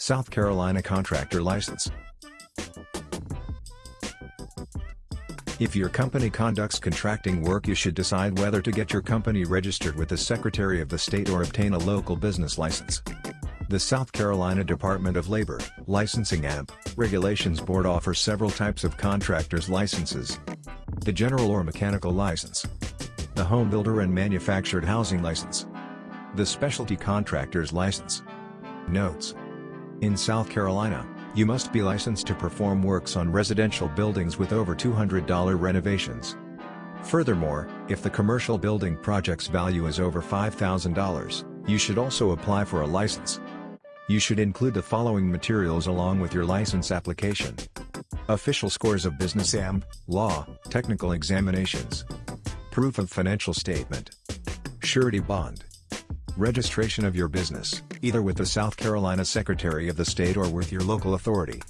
South Carolina Contractor License If your company conducts contracting work you should decide whether to get your company registered with the Secretary of the State or obtain a local business license. The South Carolina Department of Labor, Licensing AMP, Regulations Board offers several types of contractors licenses. The General or Mechanical License. The Home Builder and Manufactured Housing License. The Specialty Contractors License. Notes. In South Carolina, you must be licensed to perform works on residential buildings with over $200 renovations. Furthermore, if the commercial building project's value is over $5,000, you should also apply for a license. You should include the following materials along with your license application. Official scores of business AMP, law, technical examinations. Proof of financial statement. Surety bond. Registration of your business either with the South Carolina Secretary of the State or with your local authority.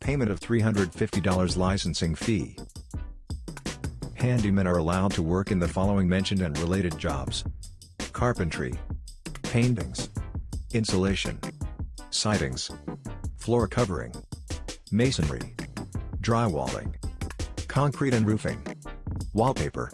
Payment of $350 licensing fee. Handymen are allowed to work in the following mentioned and related jobs. Carpentry. Paintings. Insulation. Sidings. Floor covering. Masonry. Drywalling. Concrete and roofing. Wallpaper.